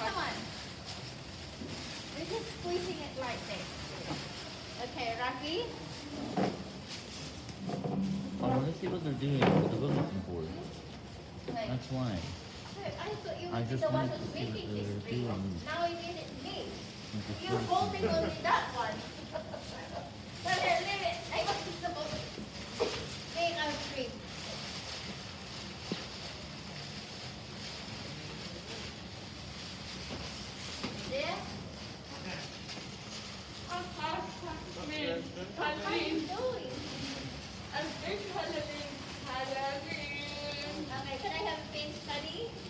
Come on. We're just squeezing it like this. Okay, Rafi. Oh, let's see what they're doing, what they're looking for. Wait. That's why. I thought you I would be just the one wanted who's to see what making this were doing. Now it me. You're holding only that one. Are you Halloween. doing? Halloween. Halloween. Okay, can I have pins, honey?